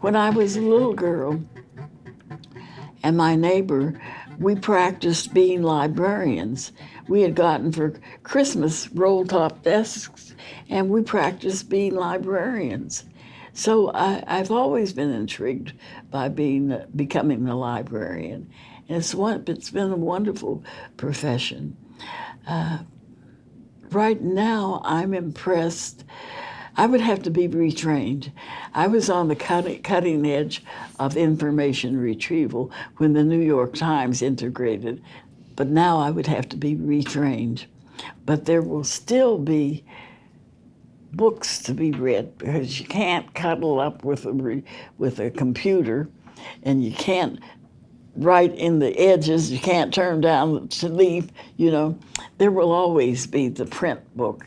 When I was a little girl and my neighbor, we practiced being librarians. We had gotten for Christmas roll top desks and we practiced being librarians. So I, have always been intrigued by being becoming a librarian. And it's, one, it's been a wonderful profession. Uh, right now, I'm impressed. I would have to be retrained. I was on the cutting, edge of information retrieval when the New York Times integrated, but now I would have to be retrained. But there will still be books to be read because you can't cuddle up with a, with a computer and you can't write in the edges, you can't turn down the leaf, you know. There will always be the print book.